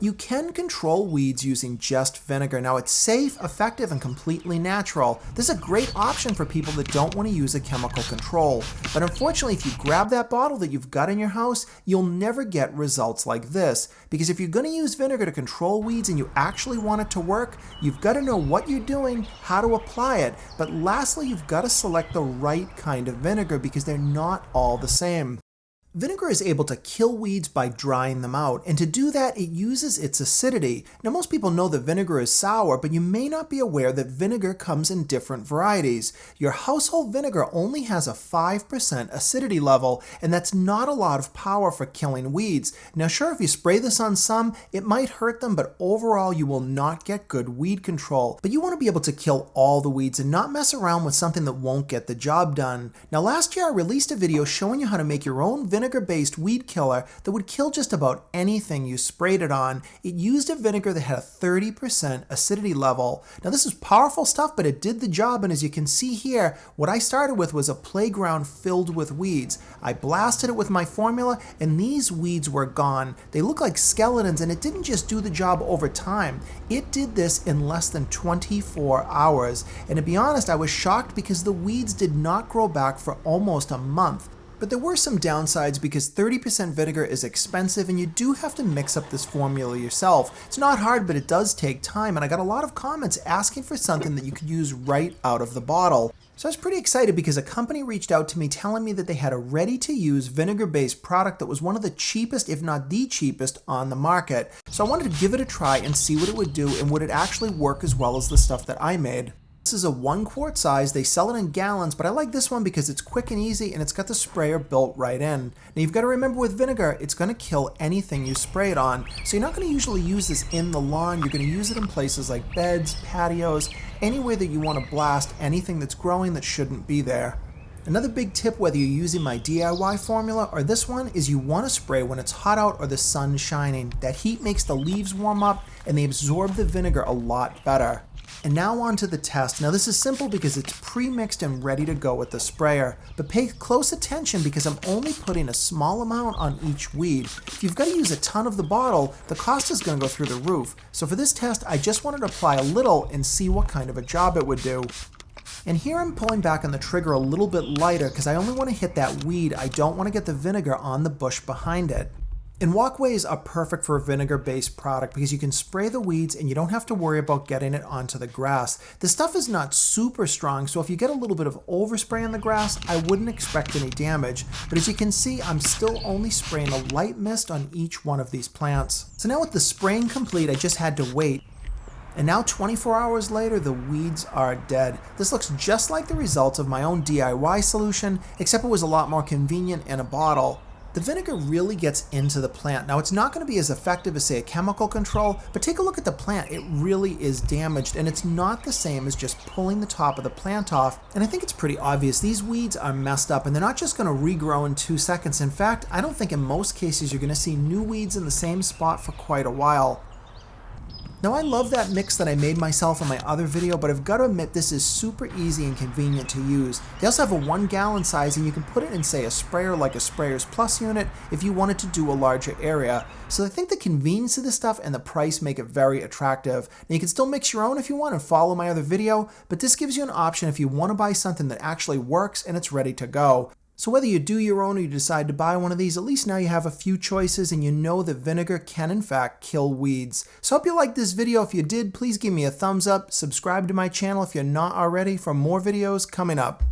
You can control weeds using just vinegar. Now it's safe, effective, and completely natural. This is a great option for people that don't want to use a chemical control. But unfortunately, if you grab that bottle that you've got in your house, you'll never get results like this. Because if you're going to use vinegar to control weeds and you actually want it to work, you've got to know what you're doing, how to apply it. But lastly, you've got to select the right kind of vinegar because they're not all the same. Vinegar is able to kill weeds by drying them out, and to do that it uses its acidity. Now most people know that vinegar is sour, but you may not be aware that vinegar comes in different varieties. Your household vinegar only has a 5% acidity level, and that's not a lot of power for killing weeds. Now sure, if you spray this on some, it might hurt them, but overall you will not get good weed control. But you want to be able to kill all the weeds and not mess around with something that won't get the job done. Now last year I released a video showing you how to make your own vinegar vinegar-based weed killer that would kill just about anything you sprayed it on. It used a vinegar that had a 30% acidity level. Now this is powerful stuff, but it did the job, and as you can see here, what I started with was a playground filled with weeds. I blasted it with my formula, and these weeds were gone. They look like skeletons, and it didn't just do the job over time. It did this in less than 24 hours. And to be honest, I was shocked because the weeds did not grow back for almost a month. But there were some downsides because 30% vinegar is expensive and you do have to mix up this formula yourself. It's not hard, but it does take time, and I got a lot of comments asking for something that you could use right out of the bottle. So I was pretty excited because a company reached out to me telling me that they had a ready-to-use vinegar-based product that was one of the cheapest, if not the cheapest, on the market. So I wanted to give it a try and see what it would do and would it actually work as well as the stuff that I made. This is a one quart size. They sell it in gallons, but I like this one because it's quick and easy and it's got the sprayer built right in. Now you've got to remember with vinegar, it's going to kill anything you spray it on. So you're not going to usually use this in the lawn. You're going to use it in places like beds, patios, anywhere that you want to blast anything that's growing that shouldn't be there. Another big tip whether you're using my DIY formula or this one is you want to spray when it's hot out or the sun's shining. That heat makes the leaves warm up and they absorb the vinegar a lot better. And now on to the test. Now this is simple because it's pre-mixed and ready to go with the sprayer, but pay close attention because I'm only putting a small amount on each weed. If you've got to use a ton of the bottle, the cost is going to go through the roof. So for this test, I just wanted to apply a little and see what kind of a job it would do. And here I'm pulling back on the trigger a little bit lighter because I only want to hit that weed. I don't want to get the vinegar on the bush behind it. And walkways are perfect for a vinegar-based product because you can spray the weeds and you don't have to worry about getting it onto the grass. The stuff is not super strong, so if you get a little bit of overspray on the grass, I wouldn't expect any damage. But as you can see, I'm still only spraying a light mist on each one of these plants. So now with the spraying complete, I just had to wait. And now 24 hours later, the weeds are dead. This looks just like the results of my own DIY solution, except it was a lot more convenient in a bottle the vinegar really gets into the plant. Now it's not going to be as effective as say a chemical control, but take a look at the plant. It really is damaged and it's not the same as just pulling the top of the plant off. And I think it's pretty obvious these weeds are messed up and they're not just going to regrow in two seconds. In fact, I don't think in most cases you're going to see new weeds in the same spot for quite a while. Now I love that mix that I made myself in my other video, but I've got to admit this is super easy and convenient to use. They also have a one gallon size and you can put it in say a sprayer like a Sprayers Plus unit if you wanted to do a larger area. So I think the convenience of this stuff and the price make it very attractive. Now you can still mix your own if you want and follow my other video, but this gives you an option if you want to buy something that actually works and it's ready to go. So whether you do your own or you decide to buy one of these, at least now you have a few choices and you know that vinegar can in fact kill weeds. So I hope you liked this video. If you did, please give me a thumbs up, subscribe to my channel if you're not already for more videos coming up.